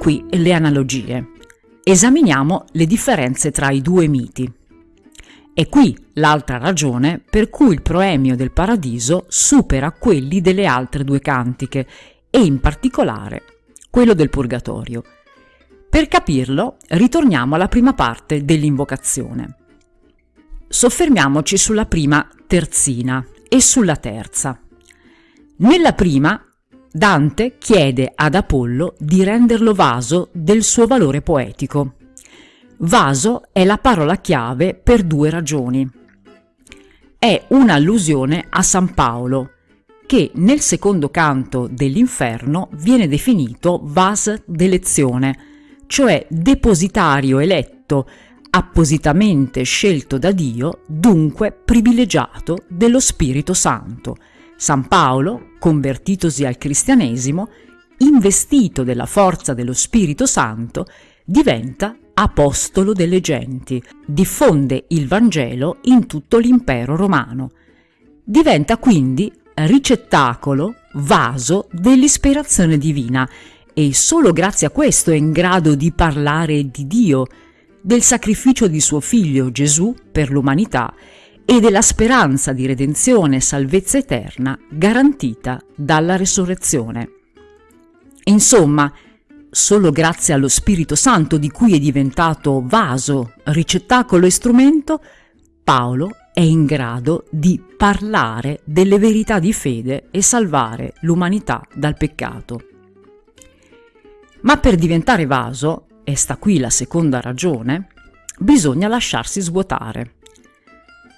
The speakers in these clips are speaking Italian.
qui le analogie. Esaminiamo le differenze tra i due miti. È qui l'altra ragione per cui il proemio del paradiso supera quelli delle altre due cantiche e in particolare quello del purgatorio. Per capirlo ritorniamo alla prima parte dell'invocazione. Soffermiamoci sulla prima terzina e sulla terza. Nella prima Dante chiede ad Apollo di renderlo vaso del suo valore poetico. Vaso è la parola chiave per due ragioni. È un'allusione a San Paolo, che nel secondo canto dell'Inferno viene definito vas d'elezione, cioè depositario eletto, appositamente scelto da Dio, dunque privilegiato dello Spirito Santo, San Paolo, convertitosi al cristianesimo, investito della forza dello Spirito Santo, diventa apostolo delle genti, diffonde il Vangelo in tutto l'impero romano. Diventa quindi ricettacolo, vaso dell'ispirazione divina e solo grazie a questo è in grado di parlare di Dio, del sacrificio di suo figlio Gesù per l'umanità e della speranza di redenzione e salvezza eterna garantita dalla resurrezione. Insomma, solo grazie allo Spirito Santo di cui è diventato vaso, ricettacolo e strumento, Paolo è in grado di parlare delle verità di fede e salvare l'umanità dal peccato. Ma per diventare vaso, e sta qui la seconda ragione, bisogna lasciarsi svuotare.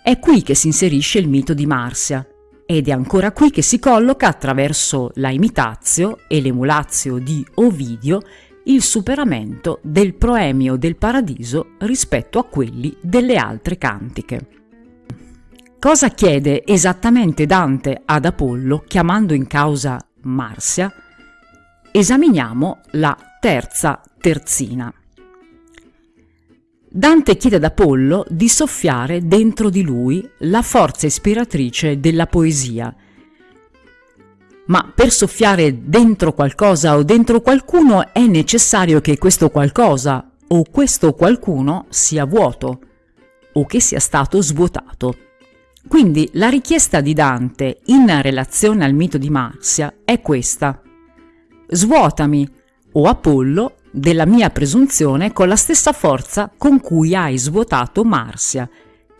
È qui che si inserisce il mito di Marsia ed è ancora qui che si colloca attraverso la imitazio e l'emulazio di Ovidio il superamento del proemio del paradiso rispetto a quelli delle altre cantiche. Cosa chiede esattamente Dante ad Apollo chiamando in causa Marsia? Esaminiamo la terza terzina. Dante chiede ad Apollo di soffiare dentro di lui la forza ispiratrice della poesia. Ma per soffiare dentro qualcosa o dentro qualcuno è necessario che questo qualcosa o questo qualcuno sia vuoto o che sia stato svuotato. Quindi la richiesta di Dante in relazione al mito di Marsia è questa. Svuotami, o Apollo, della mia presunzione con la stessa forza con cui hai svuotato Marsia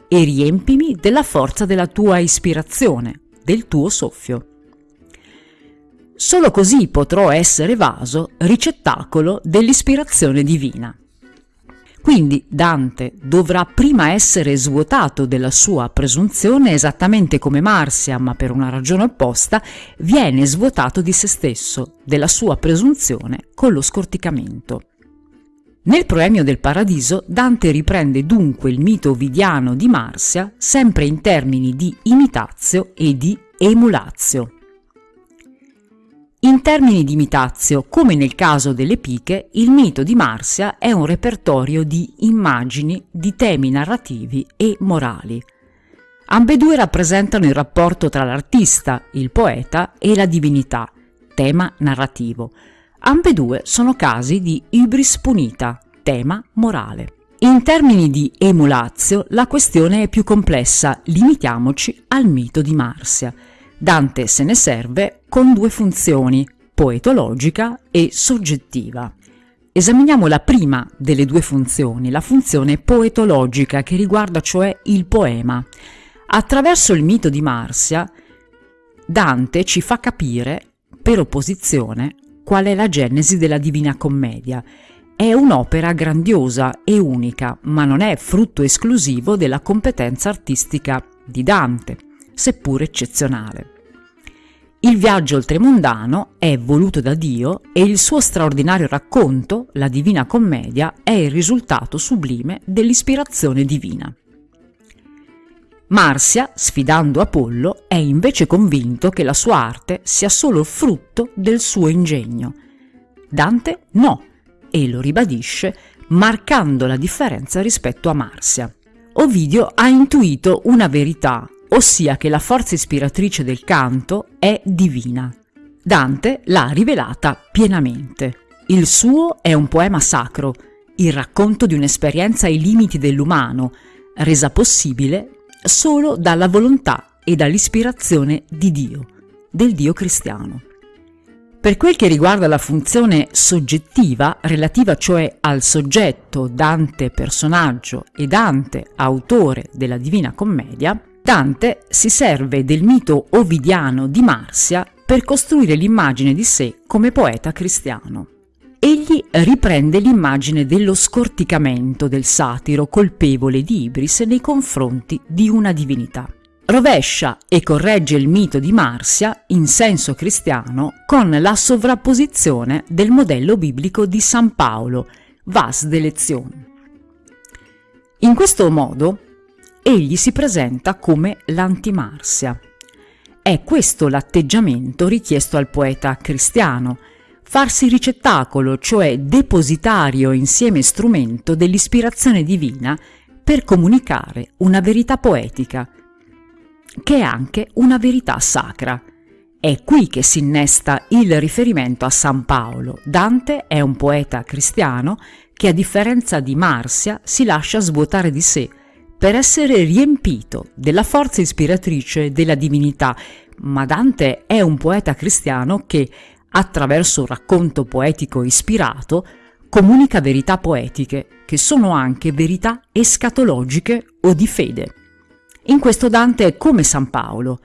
e riempimi della forza della tua ispirazione, del tuo soffio. Solo così potrò essere vaso, ricettacolo dell'ispirazione divina. Quindi Dante dovrà prima essere svuotato della sua presunzione esattamente come Marsia, ma per una ragione opposta, viene svuotato di se stesso, della sua presunzione con lo scorticamento. Nel Proemio del Paradiso Dante riprende dunque il mito ovidiano di Marsia sempre in termini di imitazio e di emulazio. In termini di imitazio, come nel caso delle piche, il mito di Marsia è un repertorio di immagini, di temi narrativi e morali. Ambedue rappresentano il rapporto tra l'artista, il poeta e la divinità, tema narrativo. Ambedue sono casi di ibris punita, tema morale. In termini di emulazio, la questione è più complessa, limitiamoci al mito di Marsia. Dante se ne serve con due funzioni, poetologica e soggettiva. Esaminiamo la prima delle due funzioni, la funzione poetologica che riguarda cioè il poema. Attraverso il mito di Marsia, Dante ci fa capire, per opposizione, qual è la genesi della Divina Commedia. È un'opera grandiosa e unica, ma non è frutto esclusivo della competenza artistica di Dante, seppur eccezionale. Il viaggio oltremondano è voluto da Dio e il suo straordinario racconto, la Divina Commedia, è il risultato sublime dell'ispirazione divina. Marsia, sfidando Apollo, è invece convinto che la sua arte sia solo frutto del suo ingegno. Dante no, e lo ribadisce marcando la differenza rispetto a Marsia. Ovidio ha intuito una verità ossia che la forza ispiratrice del canto è divina. Dante l'ha rivelata pienamente. Il suo è un poema sacro, il racconto di un'esperienza ai limiti dell'umano, resa possibile solo dalla volontà e dall'ispirazione di Dio, del Dio cristiano. Per quel che riguarda la funzione soggettiva, relativa cioè al soggetto Dante personaggio e Dante autore della Divina Commedia, Dante si serve del mito ovidiano di Marsia per costruire l'immagine di sé come poeta cristiano. Egli riprende l'immagine dello scorticamento del satiro colpevole di Ibris nei confronti di una divinità. Rovescia e corregge il mito di Marsia in senso cristiano con la sovrapposizione del modello biblico di San Paolo, vas d'elezione. In questo modo egli si presenta come l'antimarsia. È questo l'atteggiamento richiesto al poeta cristiano, farsi ricettacolo, cioè depositario insieme strumento dell'ispirazione divina per comunicare una verità poetica, che è anche una verità sacra. È qui che si innesta il riferimento a San Paolo. Dante è un poeta cristiano che a differenza di Marsia si lascia svuotare di sé per essere riempito della forza ispiratrice della divinità, ma Dante è un poeta cristiano che, attraverso un racconto poetico ispirato, comunica verità poetiche, che sono anche verità escatologiche o di fede. In questo Dante è come San Paolo,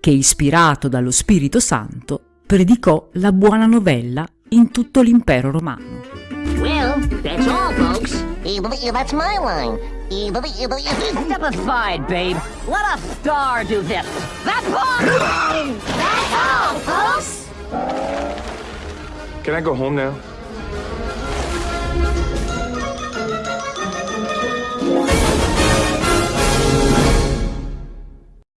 che ispirato dallo Spirito Santo predicò la buona novella in tutto l'impero romano. Well, that's all, folks. That's my line. Step aside, babe. Let a star do this. That's all! That's all, folks! Can I go home now?